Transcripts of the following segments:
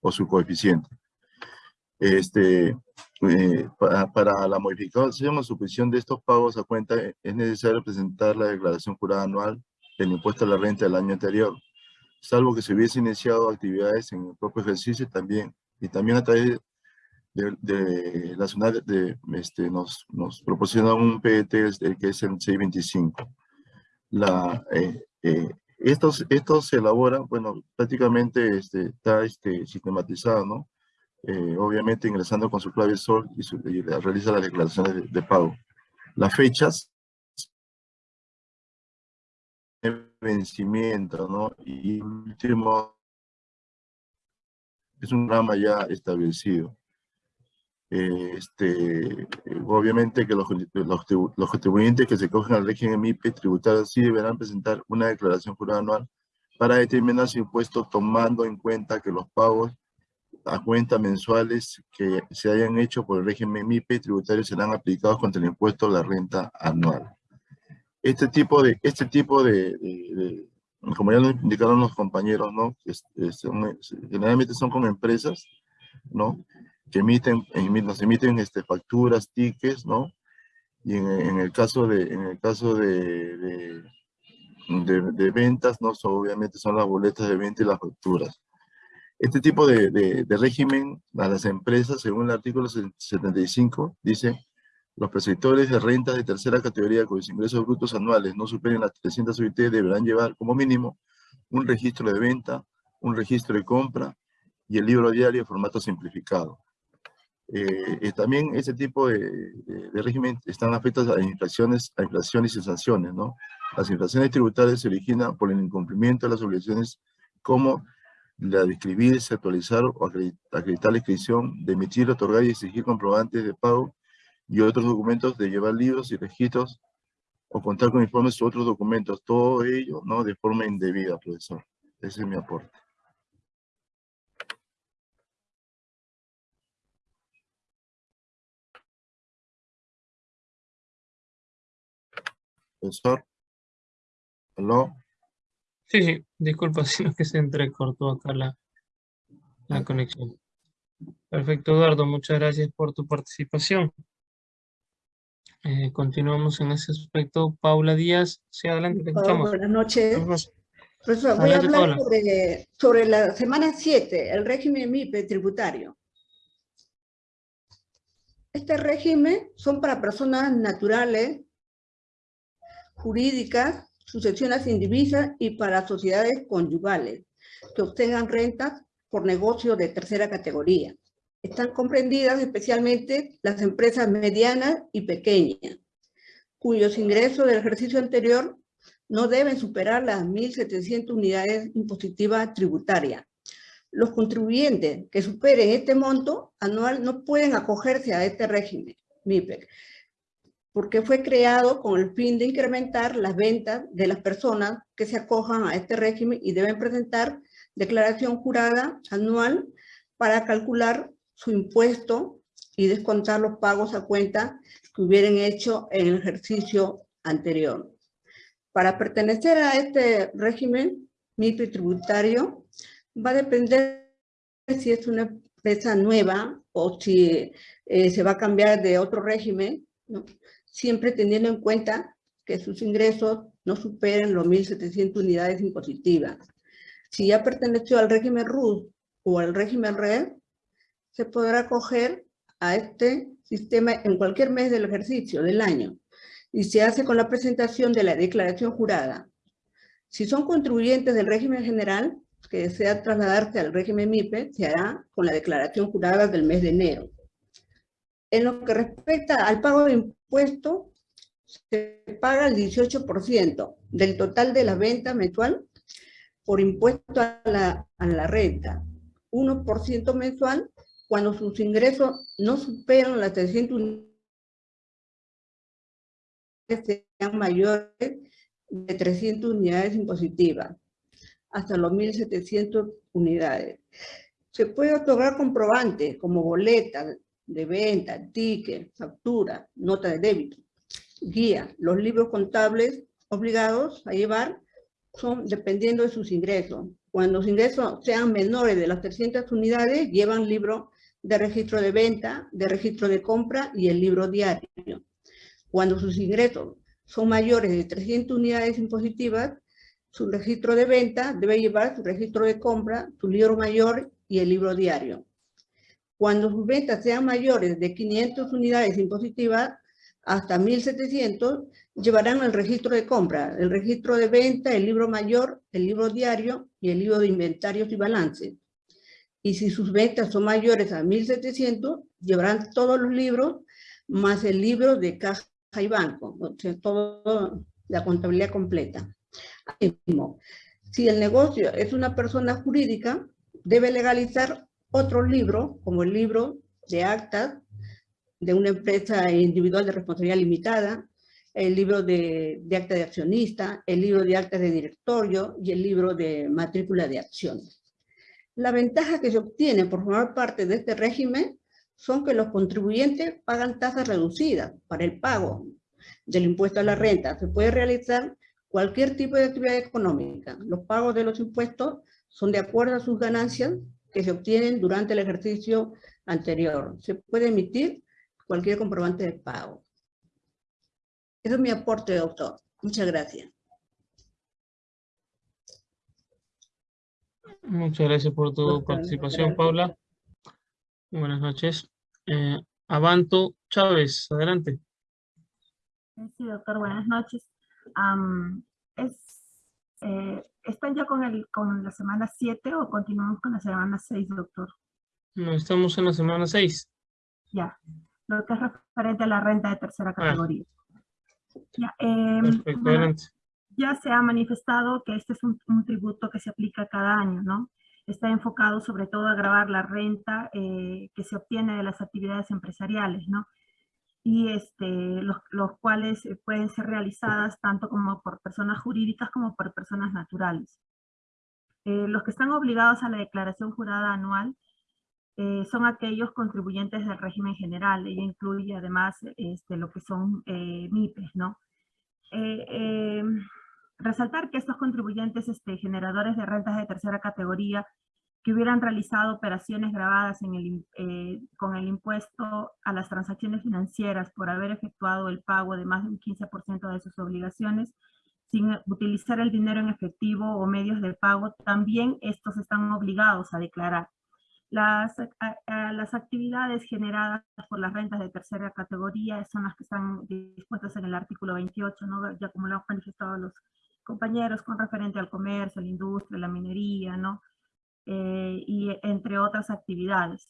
o su coeficiente. Este, eh, para, la modificación o supresión de estos pagos a cuenta es necesario presentar la declaración jurada anual del impuesto a la renta del año anterior, salvo que se hubiese iniciado actividades en el propio ejercicio también, y también a través de, de la zona de, este, nos, nos proporciona un PET que es el 625. La, eh, eh, estos, estos se elaboran, bueno, prácticamente este, está este, sistematizado, ¿no? Eh, obviamente ingresando con su clave SOL y, realiza las declaraciones de, pago. Las fechas de vencimiento, ¿no? Y último es un programa ya establecido. Eh, este, obviamente que los, los, contribuyentes que se cogen al régimen MIPE tributario sí deberán presentar una declaración jurada anual para determinar su impuesto tomando en cuenta que los pagos a cuenta mensuales que se hayan hecho por el régimen MIPE tributario serán aplicados contra el impuesto a la renta anual. Este tipo de, este tipo de, como ya lo indicaron los compañeros, ¿no? generalmente son con empresas, ¿no? Que emiten, nos emiten este, facturas, tickets, ¿no? Y en, el caso de, en el caso de, de, ventas, ¿no? obviamente son las boletas de venta y las facturas. Este tipo de, régimen a las empresas, según el artículo 75, dice, los perceptores de rentas de tercera categoría cuyos ingresos brutos anuales no superen las 300 UIT deberán llevar como mínimo un registro de venta, un registro de compra y el libro diario en formato simplificado. Eh, también ese tipo de, régimen están afectados a inflaciones, a inflaciones y sanciones, ¿no? Las inflaciones tributarias se originan por el incumplimiento de las obligaciones como la de escribirse, actualizar o acreditar la inscripción, de emitir, otorgar y exigir comprobantes de pago y otros documentos, de llevar libros y registros o contar con informes u otros documentos. Todo ello, ¿no? De forma indebida, profesor. Ese es mi aporte. Profesor. ¿Aló? Sí, sí, disculpa, sino que se entrecortó acá la, la conexión. Perfecto, Eduardo, muchas gracias por tu participación. Eh, continuamos en ese aspecto. Paula Díaz, sí, adelante, te escuchamos. Buenas noches. Profesor, voy a hablar sobre, sobre, la semana 7, el régimen MIPE tributario. Este régimen son para personas naturales, jurídicas, sucesiones indivisas y para sociedades conyugales que obtengan rentas por negocio de tercera categoría. Están comprendidas especialmente las empresas medianas y pequeñas, cuyos ingresos del ejercicio anterior no deben superar las 1.700 unidades impositivas tributarias. Los contribuyentes que superen este monto anual no pueden acogerse a este régimen MIPEC, porque fue creado con el fin de incrementar las ventas de las personas que se acojan a este régimen y deben presentar declaración jurada anual para calcular su impuesto y descontar los pagos a cuenta que hubieran hecho en el ejercicio anterior. Para pertenecer a este régimen mito tributario va a depender si es una empresa nueva o si eh, se va a cambiar de otro régimen, ¿no? Siempre teniendo en cuenta que sus ingresos no superen los 1.700 unidades impositivas. Si ya perteneció al régimen RUS o al régimen RED, se podrá acoger a este sistema en cualquier mes del ejercicio del año y se hace con la presentación de la declaración jurada. Si son contribuyentes del régimen general, que desea trasladarse al régimen MIPE, se hará con la declaración jurada del mes de enero. En lo que respecta al pago de impuesto, se paga el 18% del total de la venta mensual por impuesto a la, a la renta, 1% mensual cuando sus ingresos no superan las 300 unidades sean mayores de 300 unidades impositivas, hasta los 1.700 unidades. Se puede otorgar comprobantes como boletas, de venta, ticket, factura, nota de débito, guía. Los libros contables obligados a llevar son dependiendo de sus ingresos. Cuando sus ingresos sean menores de las 300 unidades, llevan libro de registro de venta, de registro de compra y el libro diario. Cuando sus ingresos son mayores de 300 unidades impositivas, su registro de venta debe llevar su registro de compra, su libro mayor y el libro diario. Cuando sus ventas sean mayores de 500 unidades impositivas hasta 1.700, llevarán el registro de compra, el registro de venta, el libro mayor, el libro diario y el libro de inventarios y balances. Y si sus ventas son mayores a 1.700, llevarán todos los libros más el libro de caja y banco, o sea, todo la contabilidad completa. Mismo, si el negocio es una persona jurídica, debe legalizar otros libros, como el libro de actas de una empresa individual de responsabilidad limitada, el libro de, de acta de accionista, el libro de actas de directorio y el libro de matrícula de acciones. La ventaja que se obtiene por formar parte de este régimen son que los contribuyentes pagan tasas reducidas para el pago del impuesto a la renta. Se puede realizar cualquier tipo de actividad económica. Los pagos de los impuestos son de acuerdo a sus ganancias que se obtienen durante el ejercicio anterior. Se puede emitir cualquier comprobante de pago. Ese es mi aporte, doctor. Muchas gracias. Muchas gracias por tu participación, Paula. Buenas noches. Eh, Avanto Chávez, adelante. Sí, doctor, buenas noches. es, eh, ¿Están ya con, el, con la semana 7 o continuamos con la semana 6, doctor? No, estamos en la semana 6. Ya, lo que es referente a la renta de tercera Ah. categoría. Ya, em, Perfecto, bueno, ya se ha manifestado que este es un, un tributo que se aplica cada año, ¿no? Está enfocado sobre todo a grabar la renta eh, que se obtiene de las actividades empresariales, ¿no? Y este, los, los cuales eh, pueden ser realizadas tanto como por personas jurídicas como por personas naturales. Eh, los que están obligados a la declaración jurada anual eh, son aquellos contribuyentes del régimen general, ella incluye además este, lo que son eh, MIPES, ¿no? Eh, resaltar que estos contribuyentes este, generadores de rentas de tercera categoría que hubieran realizado operaciones grabadas en el, eh, con el impuesto a las transacciones financieras por haber efectuado el pago de más de un 15% de sus obligaciones, sin utilizar el dinero en efectivo o medios de pago, también estos están obligados a declarar. Las, a- a- las actividades generadas por las rentas de tercera categoría son las que están dispuestas en el artículo 28, ¿no? ya como lo han manifestado los compañeros con referente al comercio, la industria, la minería, ¿no? Eh, y entre otras actividades.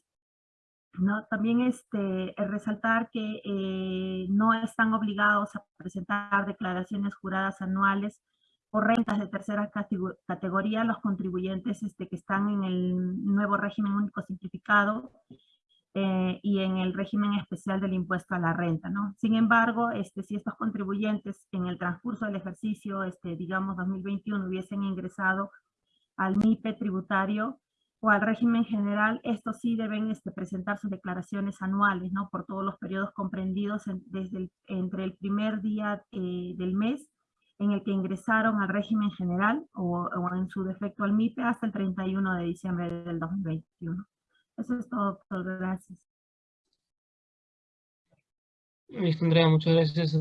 ¿no? También este, resaltar que eh, no están obligados a presentar declaraciones juradas anuales por rentas de tercera catego- categoría los contribuyentes este, que están en el nuevo régimen único simplificado eh, y en el régimen especial del impuesto a la renta. ¿no? Sin embargo, este, si estos contribuyentes en el transcurso del ejercicio, este, digamos 2021, hubiesen ingresado al MIPE tributario o al régimen general, estos sí deben este, presentar sus declaraciones anuales, ¿no? Por todos los periodos comprendidos en- desde el- entre el primer día eh, del mes en el que ingresaron al régimen general o, o en su defecto al MIPE hasta el 31 de diciembre del 2021. Eso es todo, doctor. Gracias. Andrea, muchas gracias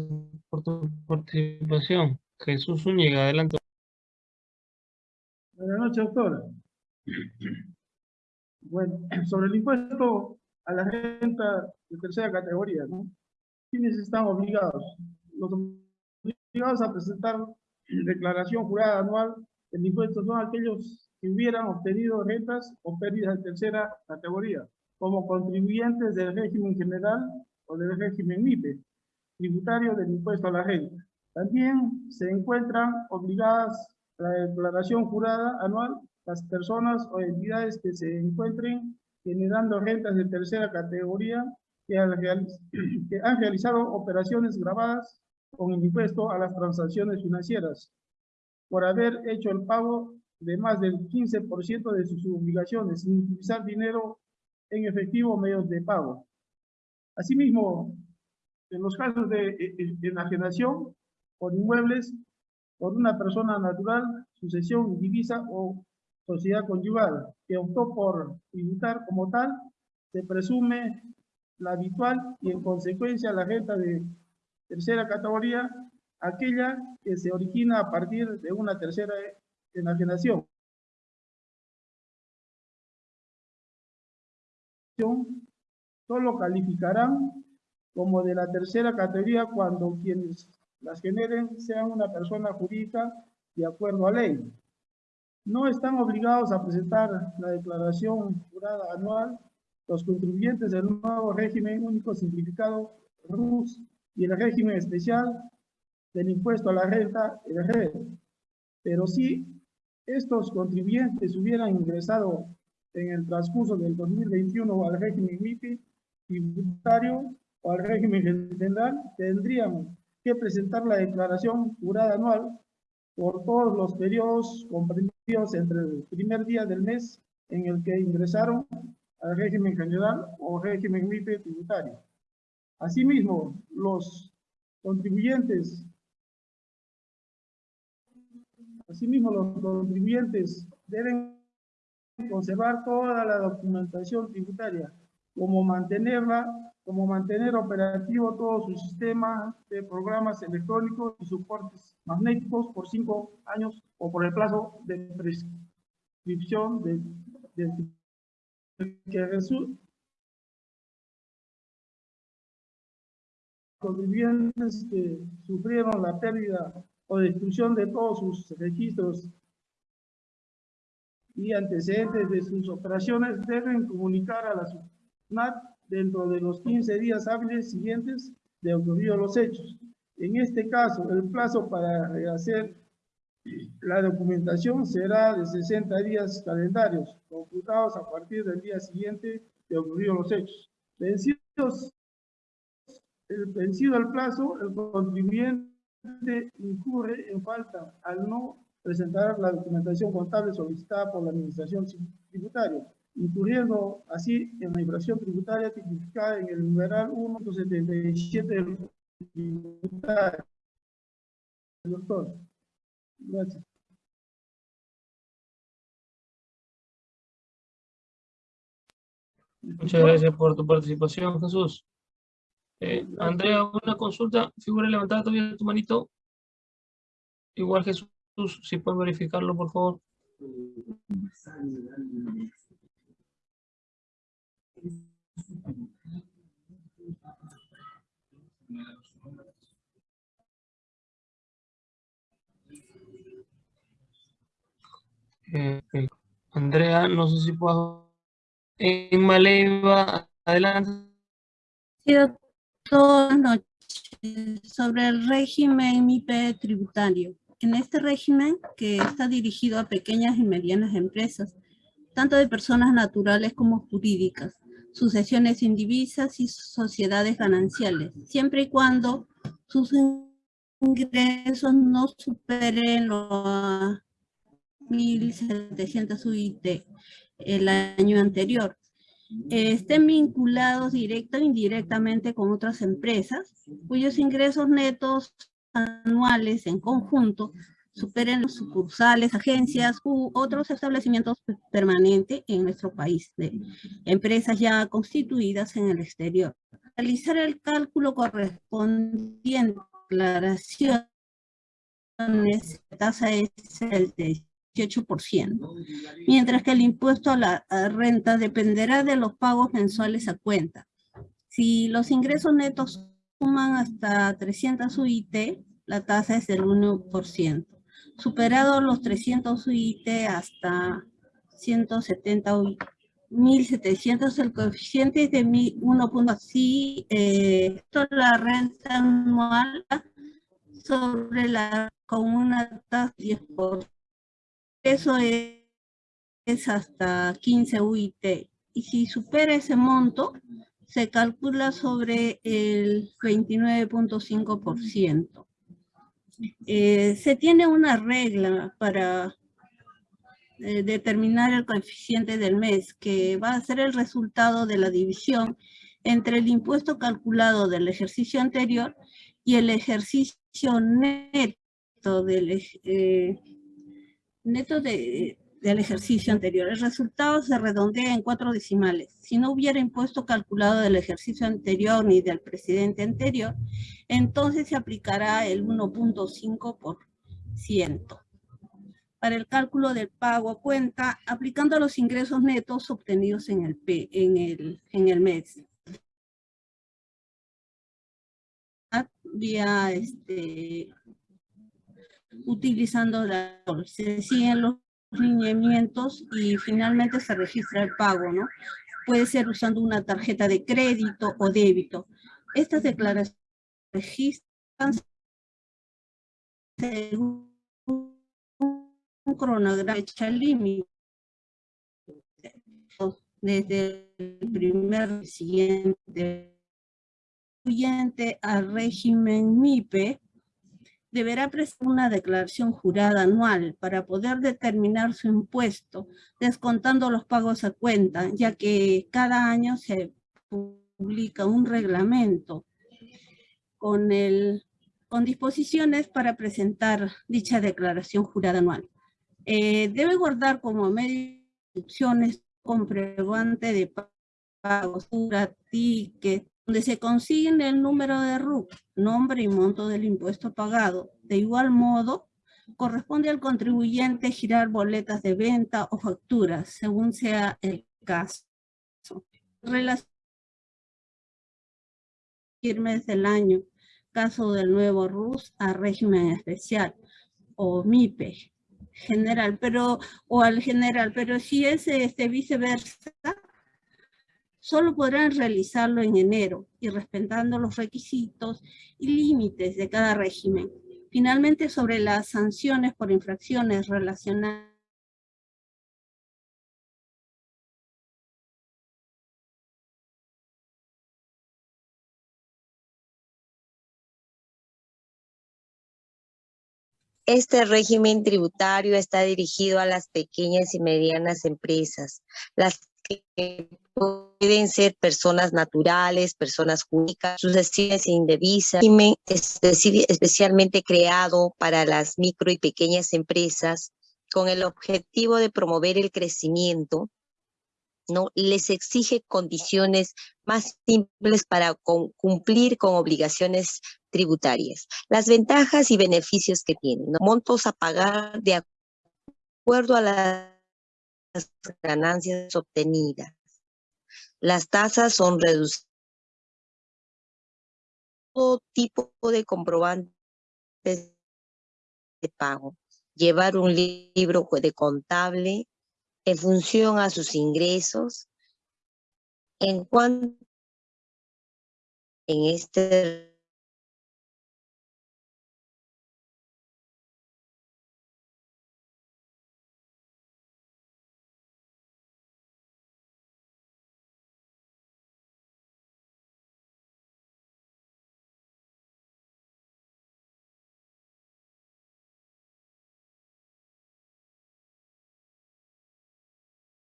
por tu participación. Jesús Zúñiga, adelante. Buenas noches, doctora. Bueno, sobre el impuesto a la renta de tercera categoría, ¿no? ¿Quiénes están obligados? Los obligados a presentar declaración jurada anual del impuesto son aquellos que hubieran obtenido rentas o pérdidas de tercera categoría, como contribuyentes del régimen general o del régimen MIPE, tributario del impuesto a la renta. También se encuentran obligadas la declaración jurada anual las personas o entidades que se encuentren generando rentas de tercera categoría que han, que han realizado operaciones grabadas con el impuesto a las transacciones financieras por haber hecho el pago de más del 15% de sus obligaciones sin utilizar dinero en efectivo o medios de pago. Asimismo, en los casos de eh, eh, enajenación por inmuebles por una persona natural, sucesión indivisa o sociedad conyugal que optó por tributar como tal, se presume la habitual y en consecuencia la renta de tercera categoría, aquella que se origina a partir de una tercera enajenación. Solo calificarán como de la tercera categoría cuando quienes las generen sean una persona jurídica de acuerdo a ley. No están obligados a presentar la declaración jurada anual los contribuyentes del nuevo régimen único simplificado RUS y el régimen especial del impuesto a la renta, el red. Pero si estos contribuyentes hubieran ingresado en el transcurso del 2021 al régimen MIPI tributario o al régimen general, tendrían presentar la declaración jurada anual por todos los periodos comprendidos entre el primer día del mes en el que ingresaron al régimen general o régimen MIPE tributario. Asimismo, los contribuyentes Asimismo, los contribuyentes deben conservar toda la documentación tributaria, como mantenerla, como mantener operativo todo su sistema de programas electrónicos y soportes magnéticos por cinco años o por el plazo de prescripción de, que resulta contribuyentes que sufrieron la pérdida o destrucción de todos sus registros y antecedentes de sus operaciones deben comunicar a la SUNAT dentro de los 15 días hábiles siguientes de ocurrido los hechos. En este caso, el plazo para hacer la documentación será de 60 días calendarios, computados a partir del día siguiente de ocurrido los hechos. Vencidos, vencido el plazo, el contribuyente incurre en falta al no presentar la documentación contable solicitada por la Administración Tributaria, incurriendo así en la infracción tributaria tipificada en el numeral 177 del tributario. Doctor, gracias. Muchas gracias por tu participación, Jesús. Eh, Andrea, una consulta, figura levantada todavía tu manito. Igual Jesús, si puedes verificarlo, por favor. Eh, Andrea, no sé si puedo... En Maleva, adelante. Sí, noches sobre el régimen MIPE tributario. En este régimen, que está dirigido a pequeñas y medianas empresas, tanto de personas naturales como jurídicas, sucesiones indivisas y sociedades gananciales, siempre y cuando sus ingresos no superen los 1.700 UIT el año anterior. Estén vinculados directa o indirectamente con otras empresas, cuyos ingresos netos anuales en conjunto superen los sucursales, agencias u otros establecimientos permanentes en nuestro país, de empresas ya constituidas en el exterior. Realizar el cálculo correspondiente a declaraciones, tasa es el de mientras que el impuesto a la renta dependerá de los pagos mensuales a cuenta. Si los ingresos netos suman hasta 300 UIT, la tasa es del 1%. Superado los 300 UIT hasta 170 UIT, 1.700, el coeficiente es de 1.6, eh, la renta anual sobre la con una tasa de 10% eso es, hasta 15 UIT. Y si supera ese monto, se calcula sobre el 29.5%. Eh, se tiene una regla para eh, determinar el coeficiente del mes, que va a ser el resultado de la división entre el impuesto calculado del ejercicio anterior y el ejercicio neto del, eh, neto de, del ejercicio anterior. El resultado se redondea en cuatro decimales. Si no hubiera impuesto calculado del ejercicio anterior ni del presidente anterior, entonces se aplicará el 1.5%. Para el cálculo del pago a cuenta, aplicando los ingresos netos obtenidos en el, P, en el, en el mes. Vía este, utilizando la, se siguen los lineamientos y finalmente se registra el pago, ¿no? Puede ser usando una tarjeta de crédito o débito. Estas declaraciones registran según un cronograma fecha límite desde el primer siguiente al régimen MIPE deberá presentar una declaración jurada anual para poder determinar su impuesto, descontando los pagos a cuenta, ya que cada año se publica un reglamento con, el, con disposiciones para presentar dicha declaración jurada anual. Eh, debe guardar como medio de instrucciones comprobante de pagos, ticket, donde se consigne el número de RUC, nombre y monto del impuesto pagado. De igual modo, corresponde al contribuyente girar boletas de venta o facturas, según sea el caso. Relación firmes del año, caso del nuevo RUS a régimen especial, o MIPE general, pero, o al general, pero si es este, viceversa, solo podrán realizarlo en enero y respetando los requisitos y límites de cada régimen. Finalmente, sobre las sanciones por infracciones relacionadas Este régimen tributario está dirigido a las pequeñas y medianas empresas, las que pueden ser personas naturales, personas jurídicas, sucesiones indevisas, especialmente creado para las micro y pequeñas empresas con el objetivo de promover el crecimiento, ¿no? les exige condiciones más simples para cumplir con obligaciones tributarias. Las ventajas y beneficios que tienen, montos a pagar de acuerdo a las ganancias obtenidas. Las tasas son reducidas. Todo tipo de comprobantes de pago. Llevar un libro de contable en función a sus ingresos. En cuanto en este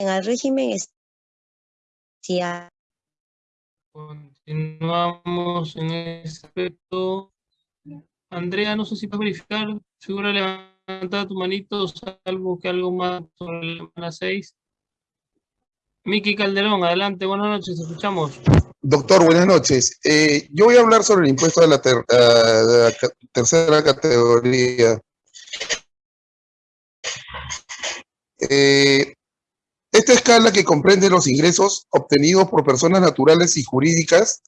en el régimen Continuamos en este aspecto. Andrea, no sé si puedes verificar, seguro levantar tu manito, salvo que algo más sobre la 6. Miki Calderón, adelante, buenas noches, escuchamos. Doctor, buenas noches. Eh, yo voy a hablar sobre el impuesto de la, de la tercera categoría. Eh, esta escala que comprende los ingresos obtenidos por personas naturales y jurídicas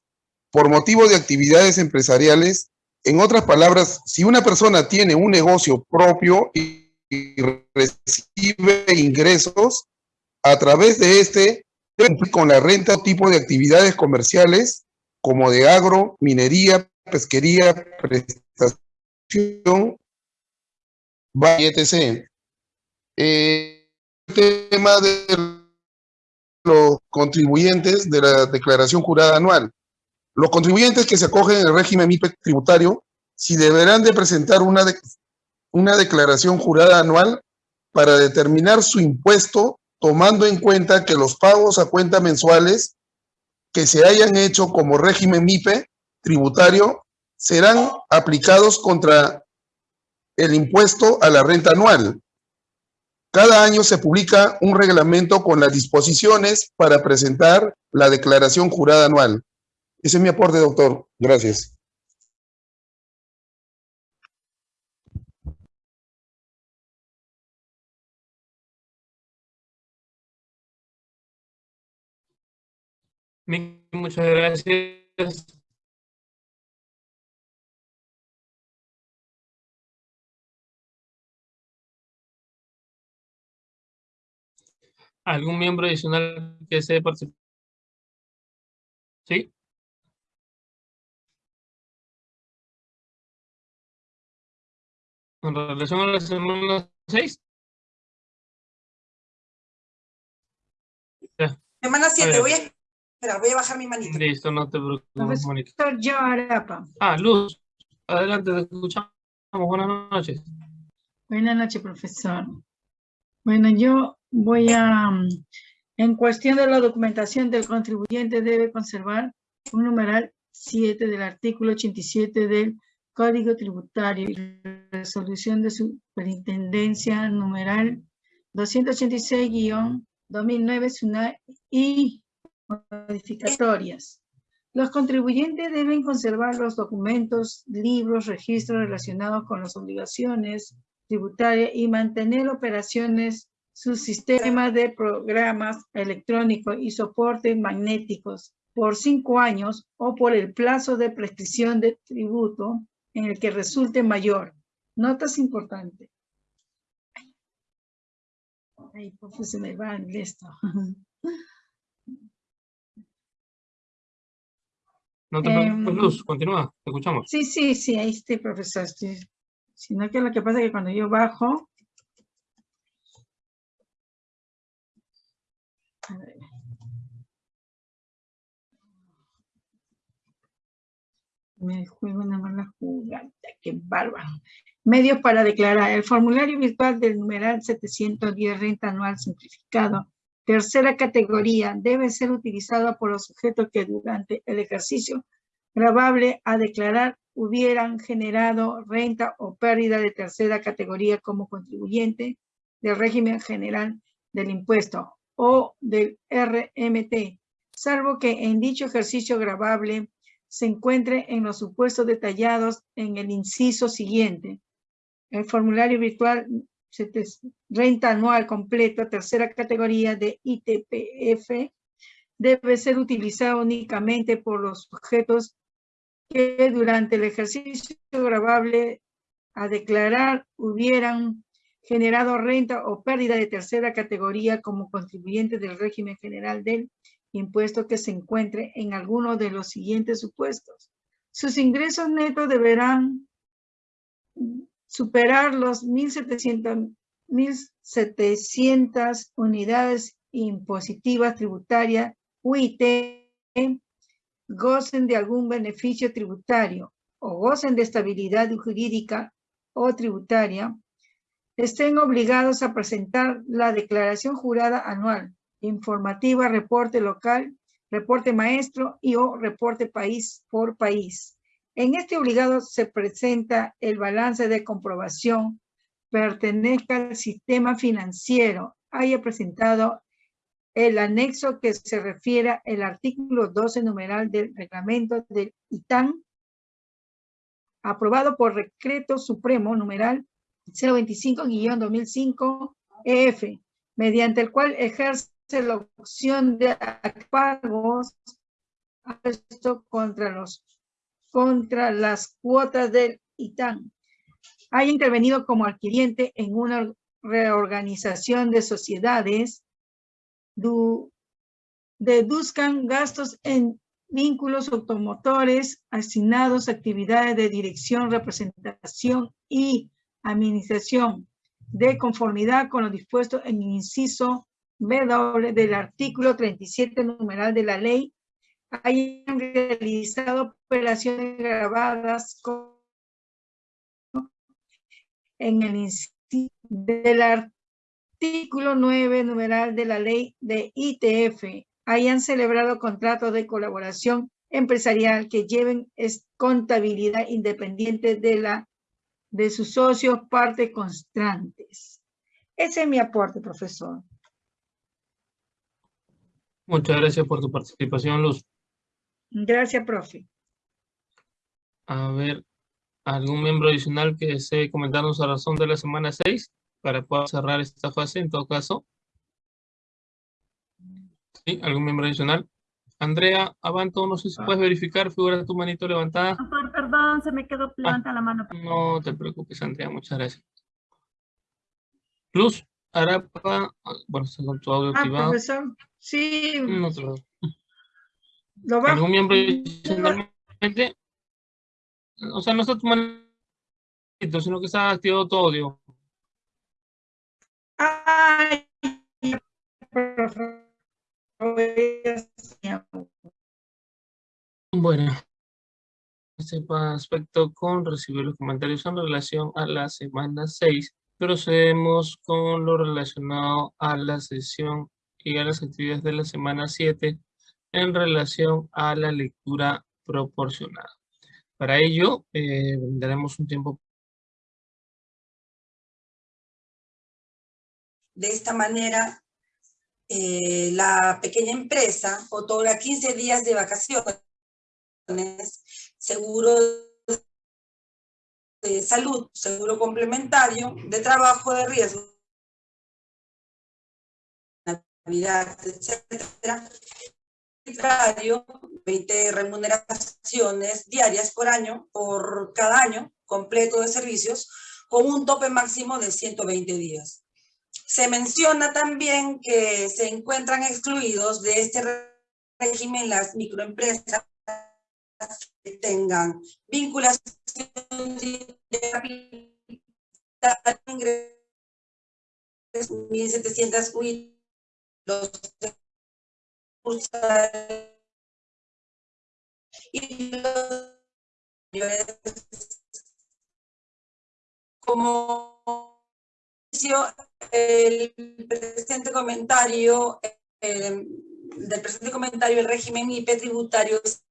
por motivo de actividades empresariales. En otras palabras, si una persona tiene un negocio propio y recibe ingresos, a través de este, con la renta tipo de actividades comerciales como de agro, minería, pesquería, prestación, etc. Eh, tema de los contribuyentes de la declaración jurada anual. Los contribuyentes que se acogen en el régimen MIPE tributario, si deberán de presentar una, una declaración jurada anual para determinar su impuesto, tomando en cuenta que los pagos a cuenta mensuales que se hayan hecho como régimen MIPE tributario serán aplicados contra el impuesto a la renta anual Cada año se publica un reglamento con las disposiciones para presentar la declaración jurada anual. Ese es mi aporte, doctor. Gracias. Muchas gracias. ¿Algún miembro adicional que desee participar? ¿Sí? En relación a la semana 6. Semana 7, voy a esperar, voy a bajar mi manito. Listo, no te preocupes, Mónica. Ah, Luz, adelante, te escuchamos. Buenas noches. Buenas noches, profesor. Bueno, yo voy a, mm, en cuestión de la documentación del contribuyente debe conservar un numeral 7 del artículo 87 del Código Tributario y resolución de superintendencia numeral 286-2009 SUNAT y modificatorias. Los contribuyentes deben conservar los documentos, libros, registros relacionados con las obligaciones tributarias y mantener operaciones su sistema de programas electrónicos y soportes magnéticos por cinco años o por el plazo de prescripción de tributo en el que resulte mayor. Notas importantes. Ay, pues se me va esto. No te preocupes, Luz, continúa, te escuchamos. Sí, sí, sí, ahí estoy, profesor. Estoy. Sino que lo que pasa es que cuando yo bajo, Me juego una mala jugada, qué bárbaro. Medios para declarar. El formulario virtual del numeral 710 renta anual simplificado. Tercera categoría debe ser utilizado por los sujetos que durante el ejercicio grabable a declarar hubieran generado renta o pérdida de tercera categoría como contribuyente del régimen general del impuesto o del RMT, salvo que en dicho ejercicio grabable se encuentre en los supuestos detallados en el inciso siguiente. El formulario virtual renta anual completa, tercera categoría de ITPF, debe ser utilizado únicamente por los sujetos que durante el ejercicio grabable a declarar hubieran generado renta o pérdida de tercera categoría como contribuyente del régimen general del impuesto que se encuentre en alguno de los siguientes supuestos. Sus ingresos netos deberán superar los 1.700, 1.700 unidades impositivas tributarias UIT, gocen de algún beneficio tributario o gocen de estabilidad jurídica o tributaria, estén obligados a presentar la declaración jurada anual, informativa, reporte local, reporte maestro y o reporte país por país. En este obligado se presenta el balance de comprobación, pertenezca al sistema financiero, haya presentado el anexo que se refiere al artículo 12 numeral del reglamento del ITAN, aprobado por decreto supremo numeral 025-2005 EF, mediante el cual ejerce la opción de pagos contra, los, contra las cuotas del ITAN. Haya intervenido como adquiriente en una reorganización de sociedades, deduzcan gastos en vínculos automotores asignados a actividades de dirección, representación y administración de conformidad con lo dispuesto en el inciso W del artículo 37 numeral de la ley hayan realizado operaciones grabadas en el inciso del artículo 9 numeral de la ley de ITF hayan celebrado contratos de colaboración empresarial que lleven contabilidad independiente de la de sus socios parte constantes. Ese es mi aporte, profesor. Muchas gracias por tu participación, Luz. Gracias, profe. A ver, ¿algún miembro adicional que desee comentarnos a razón de la semana 6 para poder cerrar esta fase en todo caso? ¿Sí? ¿Algún miembro adicional? Andrea Abanto, no sé si puedes verificar, figura tu manito levantada. Doctor, perdón, se me quedó levanta la mano. No te preocupes, Andrea, muchas gracias. Luz, Arapa, bueno, está con tu audio Ah, activado. profesor, sí. No te preocupes. Lo bajo. ¿Algún miembro? O sea, no está tu manito, sino que está activado tu audio. Ay, profe. Bueno, este aspecto con recibir los comentarios en relación a la semana 6. Procedemos con lo relacionado a la sesión y a las actividades de la semana 7 en relación a la lectura proporcionada. Para ello, eh, daremos un tiempo. De esta manera, eh, la pequeña empresa otorga 15 días de vacaciones, seguro de salud, seguro complementario, de trabajo de riesgo, Navidad, etcétera, 20 remuneraciones diarias por año, por cada año completo de servicios, con un tope máximo de 120 días. Se menciona también que se encuentran excluidos de este régimen las microempresas que tengan vinculación de capital, ingresos 1.700 UIT, y los como el presente comentario eh, del presente comentario el régimen IP tributario es